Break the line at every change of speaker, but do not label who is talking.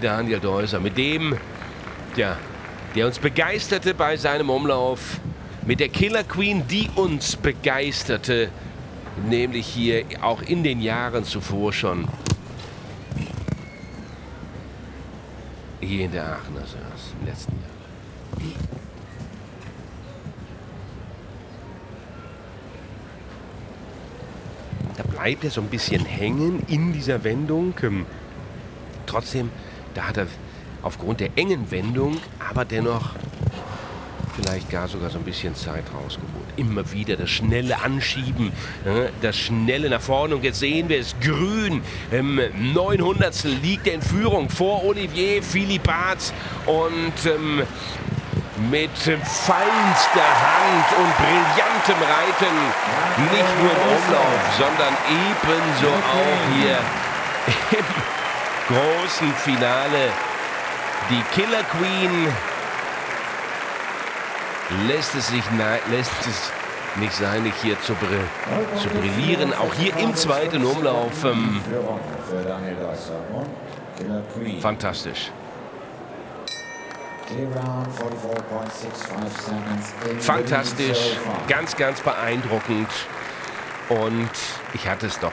Daniel Deuser, mit dem, ja, der uns begeisterte bei seinem Umlauf, mit der Killer Queen, die uns begeisterte, nämlich hier auch in den Jahren zuvor schon. Hier in der Aachener Sörs im letzten Jahr. Da bleibt er so ein bisschen hängen in dieser Wendung. Ähm, trotzdem, da hat er aufgrund der engen Wendung, aber dennoch vielleicht gar sogar so ein bisschen Zeit rausgeholt. Immer wieder das schnelle Anschieben, das schnelle nach vorne. Und jetzt sehen wir es grün. Im 900. liegt er in Führung vor Olivier Philippaz und ähm, mit feinster Hand und brillantem Reiten. Nicht nur im Umlauf, sondern ebenso auch hier im großen Finale. Die Killer Queen lässt es, sich lässt es nicht sein, nicht hier zu, br zu brillieren. Auch hier im zweiten Umlauf. Ähm, fantastisch. Fantastisch, ganz, ganz beeindruckend. Und ich hatte es doch